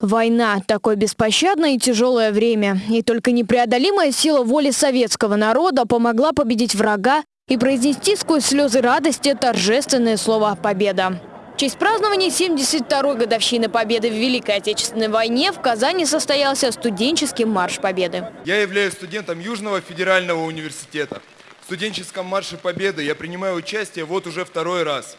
Война – такое беспощадное и тяжелое время. И только непреодолимая сила воли советского народа помогла победить врага и произнести сквозь слезы радости торжественное слово «Победа». В честь празднования 72-й годовщины Победы в Великой Отечественной войне в Казани состоялся студенческий марш Победы. Я являюсь студентом Южного федерального университета. В студенческом марше Победы я принимаю участие вот уже второй раз.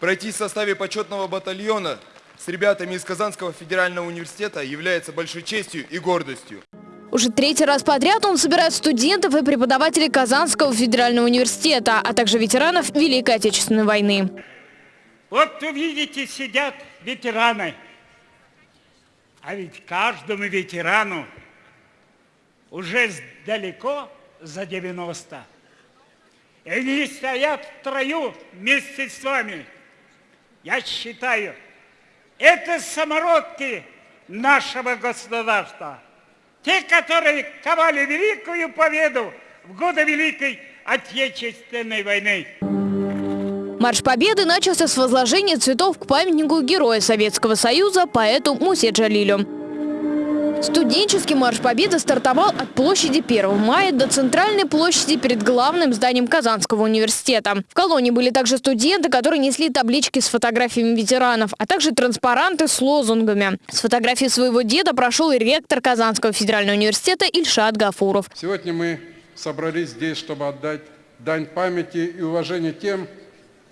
Пройти в составе почетного батальона с ребятами из Казанского федерального университета является большой честью и гордостью. Уже третий раз подряд он собирает студентов и преподавателей Казанского федерального университета, а также ветеранов Великой Отечественной войны. Вот увидите, сидят ветераны. А ведь каждому ветерану уже далеко за 90. И они стоят в трою вместе с вами. Я считаю, это самородки нашего государства. Те, которые ковали великую победу в годы Великой Отечественной войны. Марш Победы начался с возложения цветов к памятнику Героя Советского Союза поэту Мусе Джалилю. Студенческий марш Победы стартовал от площади 1 мая до центральной площади перед главным зданием Казанского университета. В колонии были также студенты, которые несли таблички с фотографиями ветеранов, а также транспаранты с лозунгами. С фотографией своего деда прошел и ректор Казанского федерального университета Ильшат Гафуров. Сегодня мы собрались здесь, чтобы отдать дань памяти и уважения тем,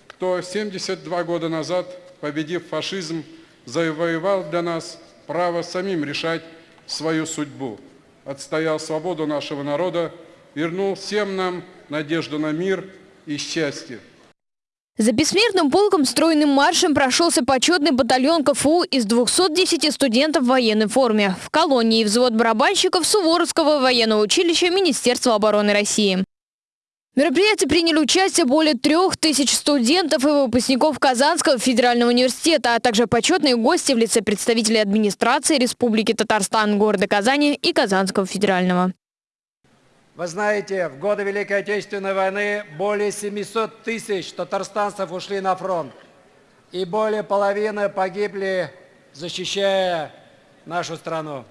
кто 72 года назад, победив фашизм, завоевал для нас право самим решать свою судьбу, отстоял свободу нашего народа, вернул всем нам надежду на мир и счастье. За бессмертным полком стройным маршем прошелся почетный батальон КФУ из 210 студентов в военной форме. В колонии взвод барабанщиков Суворовского военного училища Министерства обороны России. В мероприятии приняли участие более трех тысяч студентов и выпускников Казанского федерального университета, а также почетные гости в лице представителей администрации Республики Татарстан, города Казани и Казанского федерального. Вы знаете, в годы Великой Отечественной войны более 700 тысяч татарстанцев ушли на фронт. И более половины погибли, защищая нашу страну.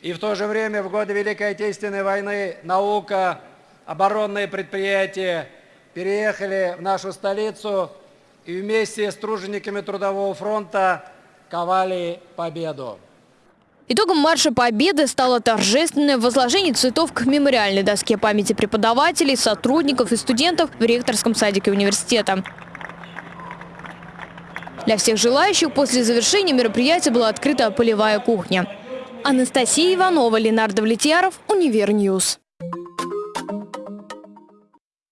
И в то же время в годы Великой Отечественной войны наука оборонные предприятия переехали в нашу столицу и вместе с тружениками Трудового фронта ковали победу. Итогом марша Победы стало торжественное возложение цветов к мемориальной доске памяти преподавателей, сотрудников и студентов в ректорском садике университета. Для всех желающих после завершения мероприятия была открыта полевая кухня. Анастасия Иванова, Ленардо Влетьяров, Универньюз.